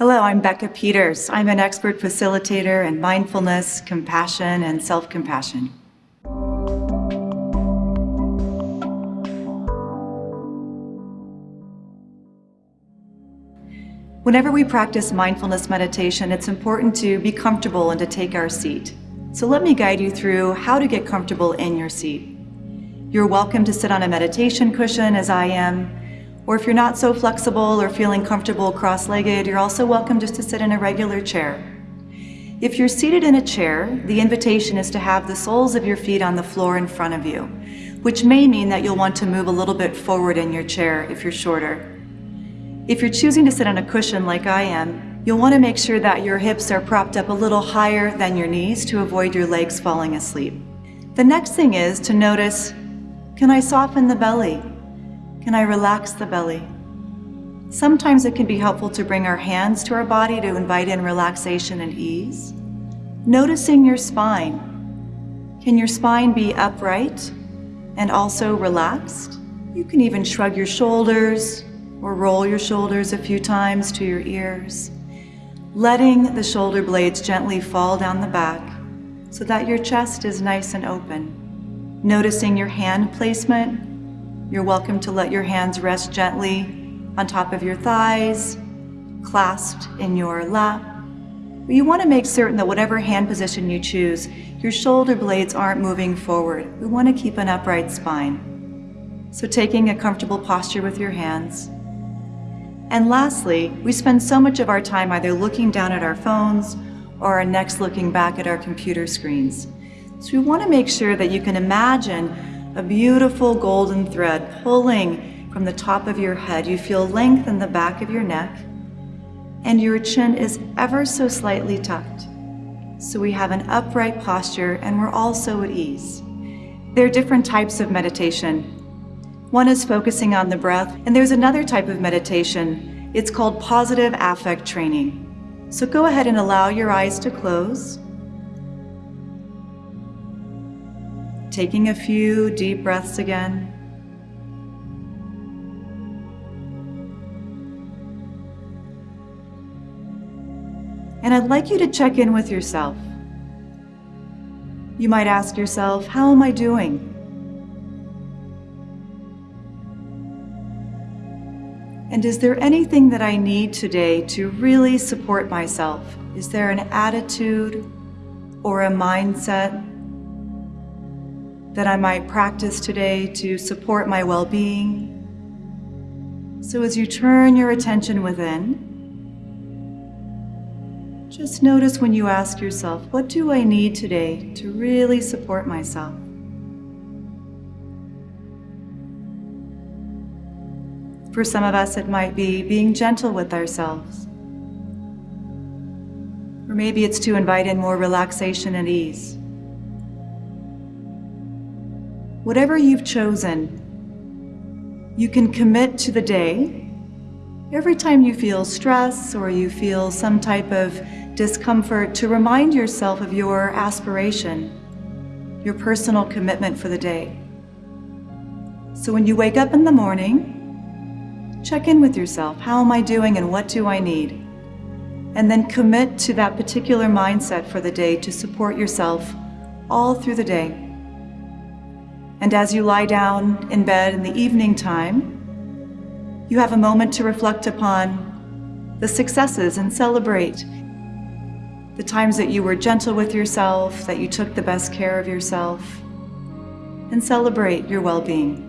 Hello, I'm Becca Peters. I'm an expert facilitator in mindfulness, compassion, and self-compassion. Whenever we practice mindfulness meditation, it's important to be comfortable and to take our seat. So let me guide you through how to get comfortable in your seat. You're welcome to sit on a meditation cushion as I am, or if you're not so flexible or feeling comfortable cross-legged, you're also welcome just to sit in a regular chair. If you're seated in a chair, the invitation is to have the soles of your feet on the floor in front of you, which may mean that you'll want to move a little bit forward in your chair if you're shorter. If you're choosing to sit on a cushion like I am, you'll want to make sure that your hips are propped up a little higher than your knees to avoid your legs falling asleep. The next thing is to notice, can I soften the belly? Can I relax the belly? Sometimes it can be helpful to bring our hands to our body to invite in relaxation and ease. Noticing your spine. Can your spine be upright and also relaxed? You can even shrug your shoulders, or roll your shoulders a few times to your ears, letting the shoulder blades gently fall down the back so that your chest is nice and open. Noticing your hand placement, you're welcome to let your hands rest gently on top of your thighs, clasped in your lap. But you want to make certain that whatever hand position you choose, your shoulder blades aren't moving forward. We want to keep an upright spine. So taking a comfortable posture with your hands, and lastly, we spend so much of our time either looking down at our phones or our necks looking back at our computer screens. So we want to make sure that you can imagine a beautiful golden thread pulling from the top of your head. You feel length in the back of your neck and your chin is ever so slightly tucked. So we have an upright posture and we're also at ease. There are different types of meditation one is focusing on the breath, and there's another type of meditation. It's called positive affect training. So go ahead and allow your eyes to close. Taking a few deep breaths again. And I'd like you to check in with yourself. You might ask yourself, how am I doing? And is there anything that I need today to really support myself? Is there an attitude or a mindset that I might practice today to support my well-being? So as you turn your attention within, just notice when you ask yourself, what do I need today to really support myself? For some of us, it might be being gentle with ourselves. Or maybe it's to invite in more relaxation and ease. Whatever you've chosen, you can commit to the day. Every time you feel stress or you feel some type of discomfort, to remind yourself of your aspiration, your personal commitment for the day. So when you wake up in the morning, Check in with yourself. How am I doing and what do I need? And then commit to that particular mindset for the day to support yourself all through the day. And as you lie down in bed in the evening time, you have a moment to reflect upon the successes and celebrate the times that you were gentle with yourself, that you took the best care of yourself, and celebrate your well-being.